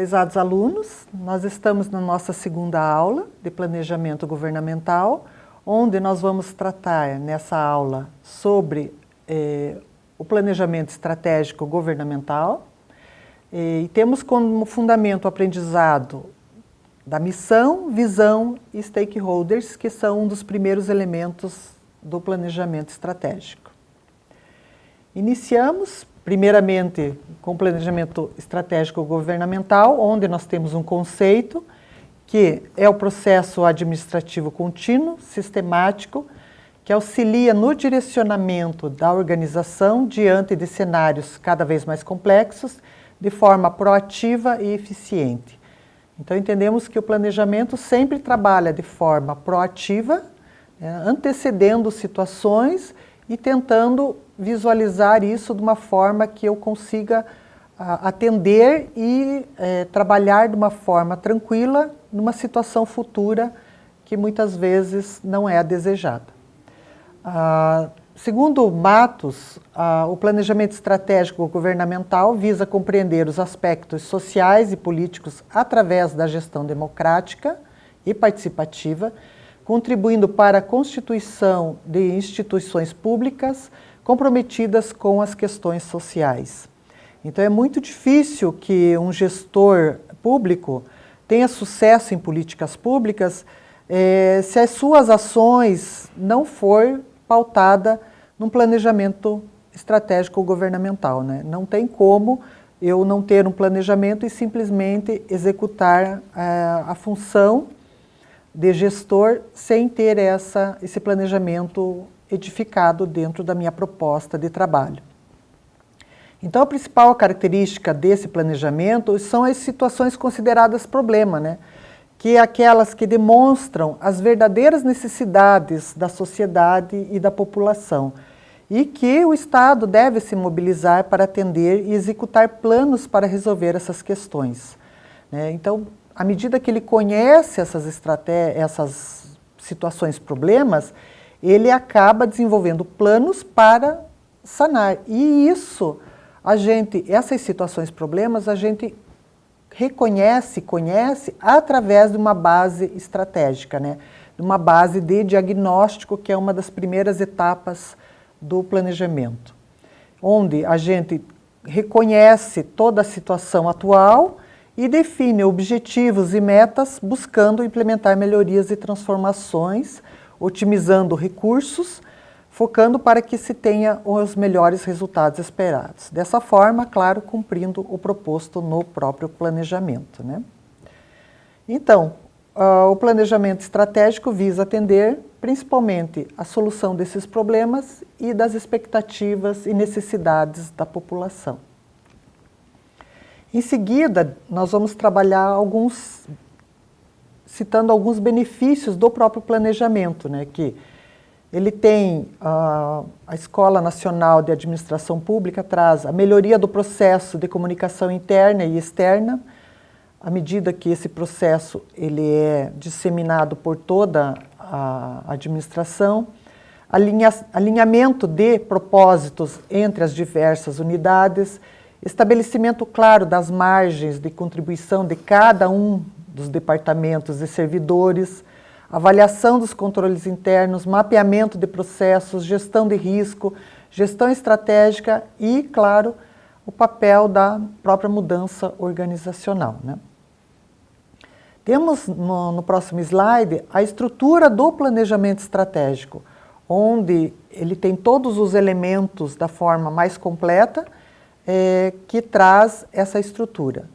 Prezados alunos, nós estamos na nossa segunda aula de Planejamento Governamental, onde nós vamos tratar nessa aula sobre eh, o planejamento estratégico governamental e temos como fundamento o aprendizado da missão, visão e stakeholders, que são um dos primeiros elementos do planejamento estratégico. Iniciamos primeiramente com planejamento estratégico governamental, onde nós temos um conceito que é o processo administrativo contínuo, sistemático, que auxilia no direcionamento da organização diante de cenários cada vez mais complexos, de forma proativa e eficiente. Então entendemos que o planejamento sempre trabalha de forma proativa, né, antecedendo situações e tentando visualizar isso de uma forma que eu consiga a, atender e é, trabalhar de uma forma tranquila numa situação futura que muitas vezes não é a desejada. Ah, segundo Matos, ah, o planejamento estratégico governamental visa compreender os aspectos sociais e políticos através da gestão democrática e participativa, contribuindo para a constituição de instituições públicas comprometidas com as questões sociais. Então é muito difícil que um gestor público tenha sucesso em políticas públicas eh, se as suas ações não for pautada num planejamento estratégico governamental. Né? Não tem como eu não ter um planejamento e simplesmente executar eh, a função de gestor sem ter essa, esse planejamento edificado dentro da minha proposta de trabalho. Então, a principal característica desse planejamento são as situações consideradas problema, né? que é aquelas que demonstram as verdadeiras necessidades da sociedade e da população, e que o Estado deve se mobilizar para atender e executar planos para resolver essas questões. Né? Então, à medida que ele conhece essas, essas situações, problemas, ele acaba desenvolvendo planos para sanar. E isso, a gente, essas situações, problemas, a gente reconhece, conhece através de uma base estratégica, né? de uma base de diagnóstico, que é uma das primeiras etapas do planejamento, onde a gente reconhece toda a situação atual e define objetivos e metas buscando implementar melhorias e transformações otimizando recursos, focando para que se tenha os melhores resultados esperados. Dessa forma, claro, cumprindo o proposto no próprio planejamento. Né? Então, uh, o planejamento estratégico visa atender principalmente a solução desses problemas e das expectativas e necessidades da população. Em seguida, nós vamos trabalhar alguns citando alguns benefícios do próprio planejamento, né, que ele tem, uh, a Escola Nacional de Administração Pública traz a melhoria do processo de comunicação interna e externa, à medida que esse processo ele é disseminado por toda a administração, alinha, alinhamento de propósitos entre as diversas unidades, estabelecimento claro das margens de contribuição de cada um dos departamentos e servidores, avaliação dos controles internos, mapeamento de processos, gestão de risco, gestão estratégica e, claro, o papel da própria mudança organizacional. Né? Temos no, no, próximo slide a estrutura do planejamento estratégico, onde ele tem todos os elementos da forma mais completa é, que traz essa estrutura.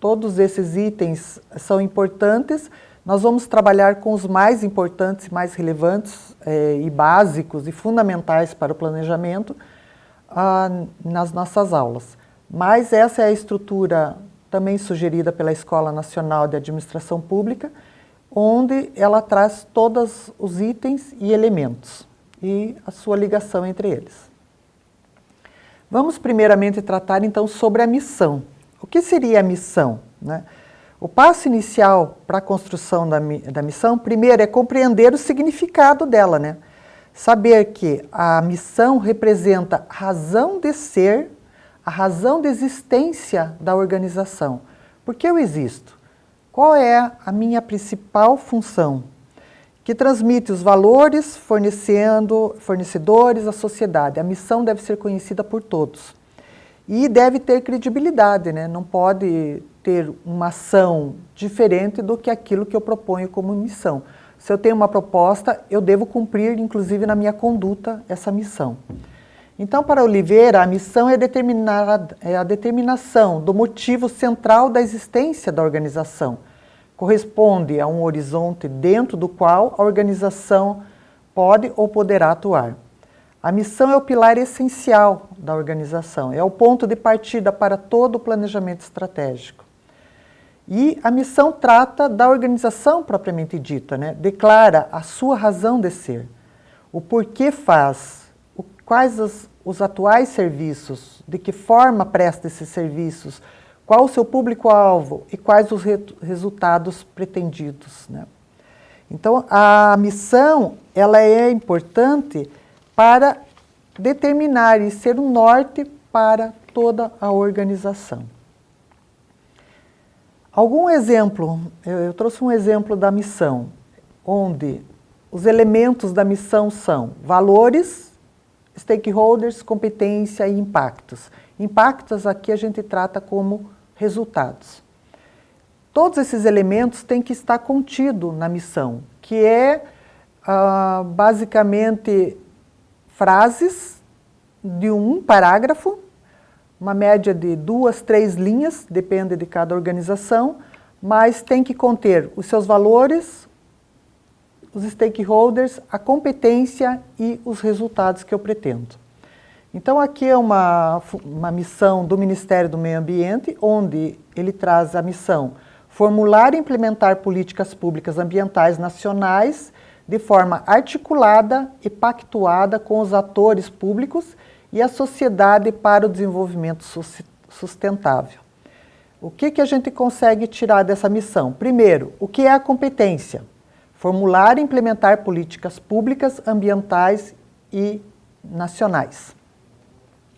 Todos esses itens são importantes. Nós vamos trabalhar com os mais importantes, mais relevantes eh, e básicos e fundamentais para o planejamento ah, nas nossas aulas. Mas essa é a estrutura também sugerida pela Escola Nacional de Administração Pública, onde ela traz todos os itens e elementos e a sua ligação entre eles. Vamos primeiramente tratar então sobre a missão. O que seria a missão? Né? O passo inicial para a construção da, da missão, primeiro, é compreender o significado dela, né? Saber que a missão representa a razão de ser, a razão de existência da organização. Por que eu existo? Qual é a minha principal função? Que transmite os valores fornecendo, fornecedores à sociedade. A missão deve ser conhecida por todos. E deve ter credibilidade, né? não pode ter uma ação diferente do que aquilo que eu proponho como missão. Se eu tenho uma proposta, eu devo cumprir, inclusive na minha conduta, essa missão. Então, para Oliveira, a missão é, é a determinação do motivo central da existência da organização. Corresponde a um horizonte dentro do qual a organização pode ou poderá atuar. A missão é o pilar essencial da organização, é o ponto de partida para todo o planejamento estratégico. E a missão trata da organização propriamente dita, né? declara a sua razão de ser, o porquê faz, quais os atuais serviços, de que forma presta esses serviços, qual o seu público-alvo e quais os re, resultados pretendidos. Né? Então, a missão ela é importante para determinar e ser um norte para toda a organização. Algum exemplo, eu, trouxe um exemplo da missão, onde os elementos da missão são valores, stakeholders, competência e impactos. Impactos aqui a gente trata como resultados. Todos esses elementos têm que estar contido na missão, que é ah, basicamente frases de um parágrafo, uma média de duas, três linhas, depende de cada organização, mas tem que conter os seus valores, os stakeholders, a competência e os resultados que eu pretendo. Então aqui é uma, uma missão do Ministério do Meio Ambiente, onde ele traz a missão formular e implementar políticas públicas ambientais nacionais de forma articulada e pactuada com os atores públicos e a sociedade para o desenvolvimento sustentável. O que, que a gente consegue tirar dessa missão? Primeiro, o que é a competência? Formular e implementar políticas públicas, ambientais e nacionais.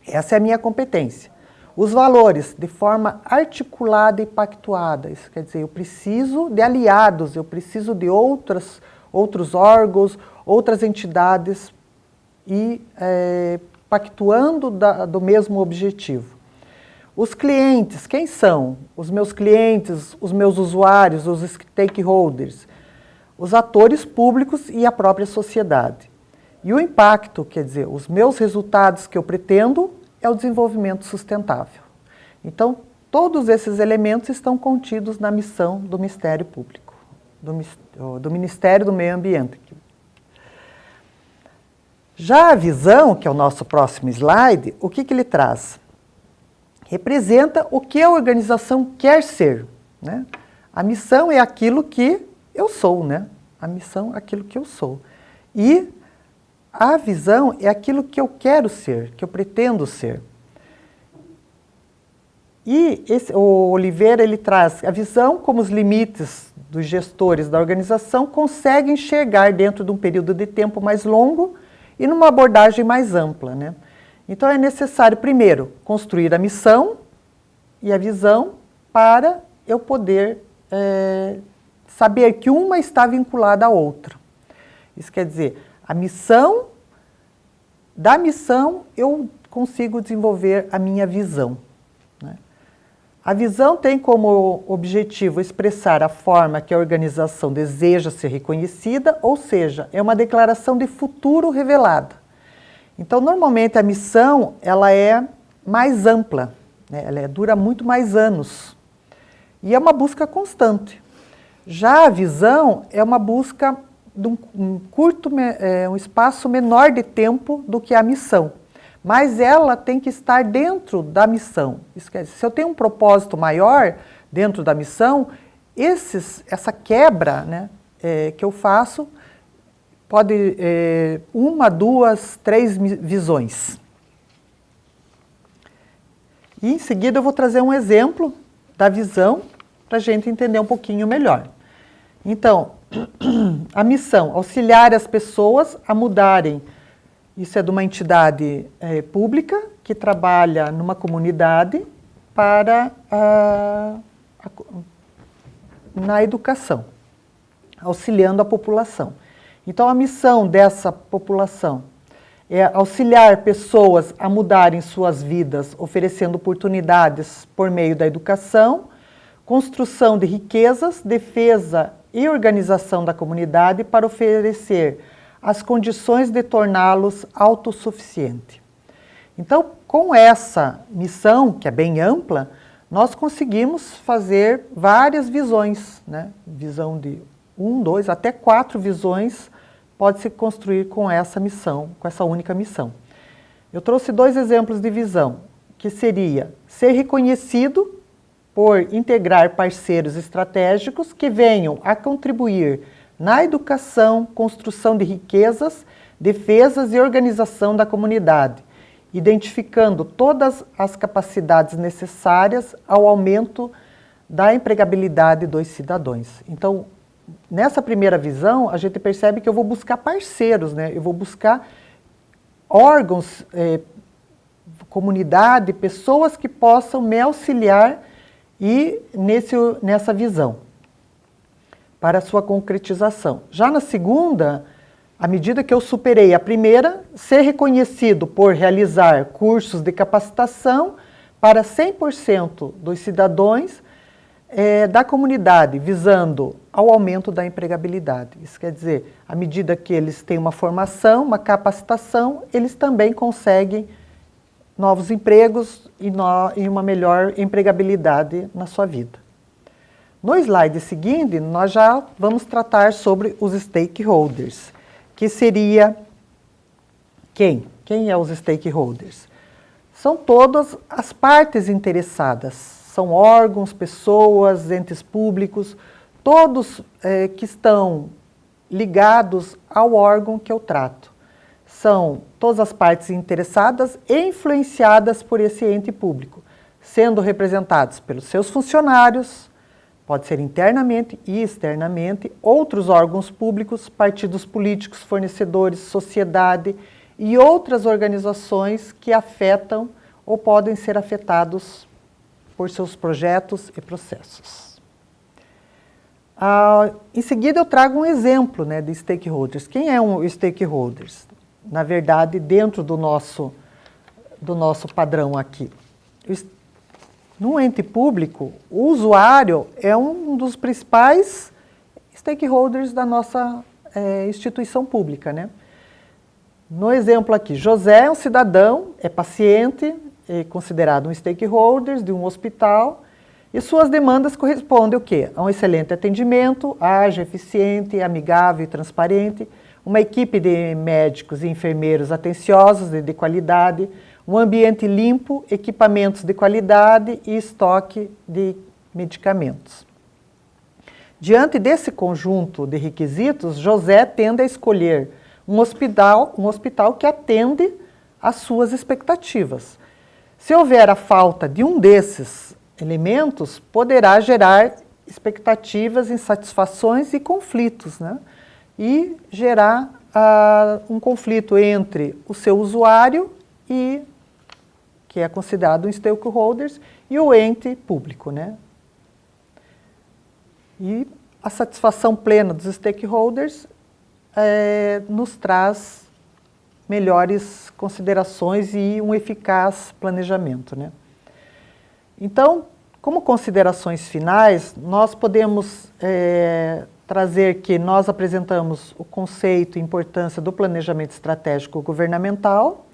Essa é a minha competência. Os valores, de forma articulada e pactuada. Isso quer dizer, eu preciso de aliados, eu preciso de outras outros órgãos, outras entidades e é, pactuando da, do mesmo objetivo. Os clientes, quem são? Os meus clientes, os meus usuários, os stakeholders, os atores públicos e a própria sociedade. E o impacto, quer dizer, os meus resultados que eu pretendo é o desenvolvimento sustentável. Então, todos esses elementos estão contidos na missão do Ministério Público do, do Ministério do Meio Ambiente. Já a visão, que é o nosso próximo slide, o que, que ele traz? Representa o que a organização quer ser. Né? A missão é aquilo que eu sou, né? A missão é aquilo que eu sou. E a visão é aquilo que eu quero ser, que eu pretendo ser. E esse, o Oliveira ele traz a visão como os limites dos gestores da organização conseguem enxergar dentro de um período de tempo mais longo e numa abordagem mais ampla. Né? Então é necessário, primeiro, construir a missão e a visão para eu poder é, saber que uma está vinculada à outra. Isso quer dizer, a missão, da missão eu consigo desenvolver a minha visão. A visão tem como objetivo expressar a forma que a organização deseja ser reconhecida, ou seja, é uma declaração de futuro revelada. Então, normalmente a missão ela é mais ampla, né? ela é, dura muito mais anos e é uma busca constante. Já a visão é uma busca de um, curto, é, um espaço menor de tempo do que a missão mas ela tem que estar dentro da missão. Isso quer dizer, se eu tenho um propósito maior dentro da missão, esses, essa quebra né, é, que eu faço pode é, uma, duas, três visões. E em seguida eu vou trazer um exemplo da visão para a gente entender um pouquinho melhor. Então, a missão, auxiliar as pessoas a mudarem isso é de uma entidade é, pública que trabalha numa comunidade para a, na educação, auxiliando a população. Então, a missão dessa população é auxiliar pessoas a mudarem suas vidas, oferecendo oportunidades por meio da educação, construção de riquezas, defesa e organização da comunidade para oferecer as condições de torná-los autossuficientes. Então, com essa missão, que é bem ampla, nós conseguimos fazer várias visões, né? visão de um, dois, até quatro visões pode se construir com essa missão, com essa única missão. Eu trouxe dois exemplos de visão, que seria ser reconhecido por integrar parceiros estratégicos que venham a contribuir na educação, construção de riquezas, defesas e organização da comunidade, identificando todas as capacidades necessárias ao aumento da empregabilidade dos cidadãos. Então, nessa primeira visão, a gente percebe que eu vou buscar parceiros, né? eu vou buscar órgãos, eh, comunidade, pessoas que possam me auxiliar e nesse, nessa visão, para sua concretização. Já na segunda, à medida que eu superei a primeira, ser reconhecido por realizar cursos de capacitação para 100% dos cidadãos é, da comunidade, visando ao aumento da empregabilidade. Isso quer dizer, à medida que eles têm uma formação, uma capacitação, eles também conseguem novos empregos e, no, e uma melhor empregabilidade na sua vida. No slide seguinte, nós já vamos tratar sobre os stakeholders, que seria quem? Quem é os stakeholders? São todas as partes interessadas, são órgãos, pessoas, entes públicos, todos é, que estão ligados ao órgão que eu trato. São todas as partes interessadas e influenciadas por esse ente público, sendo representados pelos seus funcionários, pode ser internamente e externamente, outros órgãos públicos, partidos políticos, fornecedores, sociedade e outras organizações que afetam ou podem ser afetados por seus projetos e processos. Ah, em seguida, eu trago um exemplo né, de stakeholders. Quem é um stakeholders? Na verdade, dentro do nosso, do nosso padrão aqui. No ente público, o usuário é um dos principais stakeholders da nossa é, instituição pública. Né? No exemplo aqui, José é um cidadão, é paciente, é considerado um stakeholder de um hospital, e suas demandas correspondem o quê? A um excelente atendimento, ágil, eficiente, amigável e transparente, uma equipe de médicos e enfermeiros atenciosos e de qualidade, um ambiente limpo, equipamentos de qualidade e estoque de medicamentos. Diante desse conjunto de requisitos, José tende a escolher um hospital, um hospital que atende às suas expectativas. Se houver a falta de um desses elementos poderá gerar expectativas, insatisfações e conflitos, né? E gerar uh, um conflito entre o seu usuário e, que é considerado um stakeholders, e o ente público, né? E a satisfação plena dos stakeholders é, nos traz melhores considerações e um eficaz planejamento, né? Então, como considerações finais, nós podemos é, trazer que nós apresentamos o conceito e importância do planejamento estratégico governamental,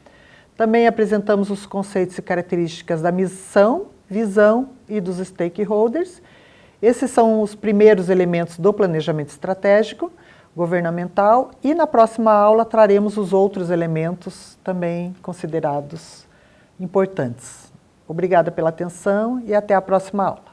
também apresentamos os conceitos e características da missão, visão e dos stakeholders. Esses são os primeiros elementos do planejamento estratégico governamental e na próxima aula traremos os outros elementos também considerados importantes. Obrigada pela atenção e até a próxima aula.